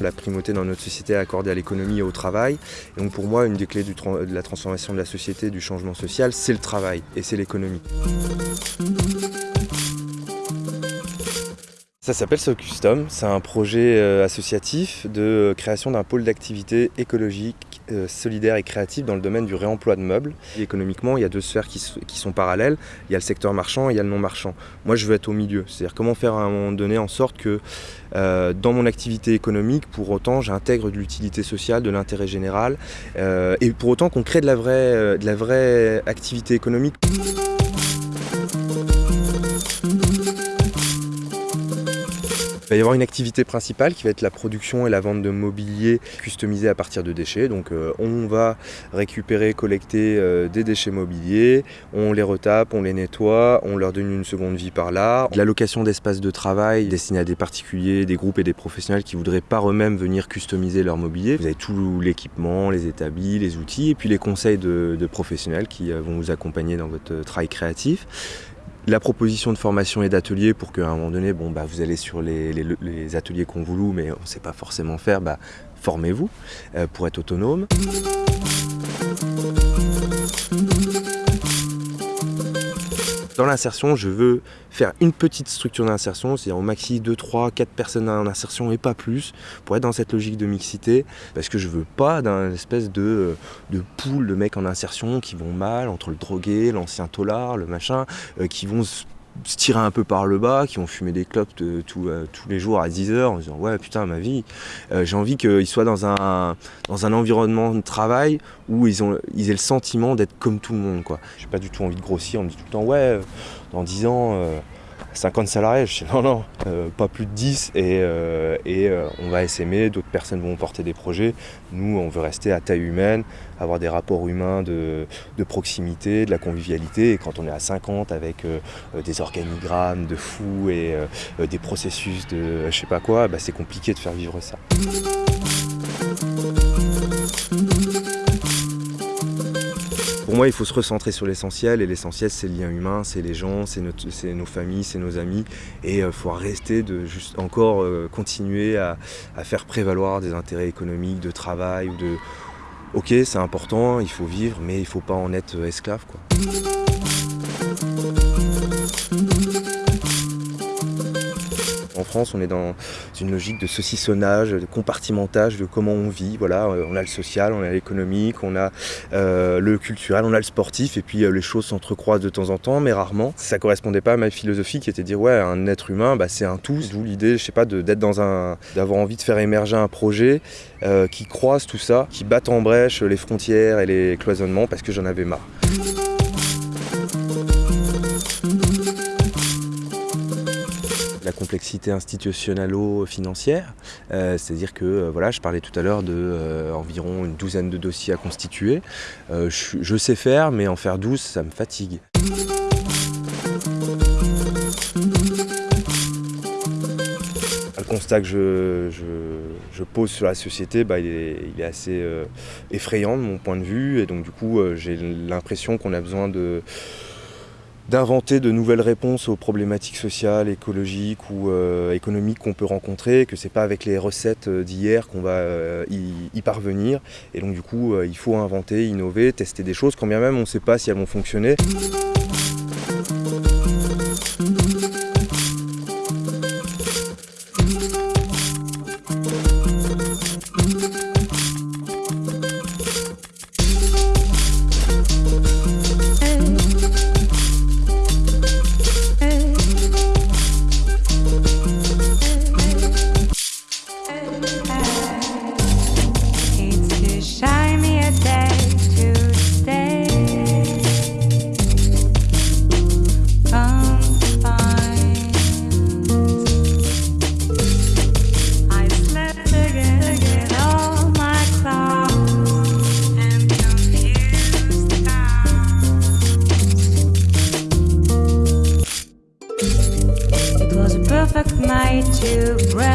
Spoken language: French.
La primauté dans notre société est accordée à l'économie et au travail. Et donc pour moi, une des clés de la transformation de la société, du changement social, c'est le travail et c'est l'économie. Ça s'appelle So Custom, c'est un projet euh, associatif de création d'un pôle d'activité écologique, euh, solidaire et créatif dans le domaine du réemploi de meubles. économiquement, il y a deux sphères qui, sont parallèles, il y a le secteur marchand et il y a le non marchand. Moi je veux être au milieu, c'est-à-dire comment faire à un moment donné en sorte que euh, dans mon activité économique, pour autant j'intègre de l'utilité sociale, de l'intérêt général, et pour autant qu'on crée de la vraie, de la vraie activité économique. Va y avoir une activité principale qui va être la production et la vente de mobilier customisé à partir de déchets. Donc euh, on va récupérer, collecter euh, des déchets mobiliers, on les retape, on les nettoie, on leur donne une seconde vie par là. De la location d'espaces de travail destinés à des particuliers, des groupes et des professionnels qui voudraient par eux-mêmes venir customiser leur mobilier. Vous avez tout l'équipement, les établis, les outils et puis les conseils de, de professionnels qui euh, vont vous accompagner dans votre travail créatif la proposition de formation et d'ateliers pour qu'à un moment donné, bon, bah, vous allez sur les, ateliers qu'on vous loue, mais on ne sait pas forcément faire, bah, formez-vous euh, pour être autonome. Dans l'insertion, je veux faire une petite structure d'insertion, c'est-à-dire au maxi 2, 3, 4 personnes en insertion et pas plus, pour être dans cette logique de mixité, parce que je veux pas d'un espèce de, de pool de mecs en insertion qui vont mal, entre le drogué, l'ancien tolard, le machin, euh, qui vont se tirer un peu par le bas, qui ont fumé des clopes euh, tous les jours à 10 heures en disant ouais putain ma vie, euh, j'ai envie qu'ils soient dans un, dans un environnement de travail où ils, ont, ils aient le sentiment d'être comme tout le monde quoi. J'ai pas du tout envie de grossir, on me dit tout le temps ouais euh, dans 10 ans 50 salariés, je dis non, non, euh, pas plus de 10 et, euh, et euh, on va s'aimer, d'autres personnes vont porter des projets. Nous, on veut rester à taille humaine, avoir des rapports humains de, de proximité, de la convivialité. Et quand on est à 50 avec des organigrammes de fous et des processus de je sais pas quoi, bah, c'est compliqué de faire vivre ça. Pour moi, il faut se recentrer sur l'essentiel, et l'essentiel, c'est le lien humain, c'est les gens, c'est nos familles, c'est nos amis, et il euh, faut rester de juste encore euh, continuer à, faire prévaloir des intérêts économiques, de travail, ou de... Ok, c'est important, il faut vivre, mais il ne faut pas en être euh, esclave. En France, on est dans une logique de saucissonnage, de compartimentage de comment on vit. Voilà, euh, on a le social, on a l'économique, on a euh, le culturel, on a le sportif, et puis euh, les choses s'entrecroisent de temps en temps, mais rarement. Ça correspondait pas à ma philosophie qui était de dire ouais, un être humain, bah, c'est un tout. D'où l'idée, je sais pas, d'être dans d'avoir envie de faire émerger un projet qui croise tout ça, qui batte en brèche les frontières et les cloisonnements, parce que j'en avais marre. La complexité institutionnalo-financière, euh, c'est-à-dire que euh, voilà, je parlais tout à l'heure de euh, une douzaine de dossiers à constituer. Je, sais faire, mais en faire 12, ça me fatigue. Le constat que je, pose sur la société, bah, il, est, assez effrayant de mon point de vue, et donc du coup j'ai l'impression qu'on a besoin de d'inventer de nouvelles réponses aux problématiques sociales, écologiques ou euh, économiques qu'on peut rencontrer, que c'est pas avec les recettes euh, d'hier qu'on va euh, y, parvenir. Et donc du coup, il faut inventer, innover, tester des choses, quand bien même on ne sait pas si elles vont fonctionner. Right.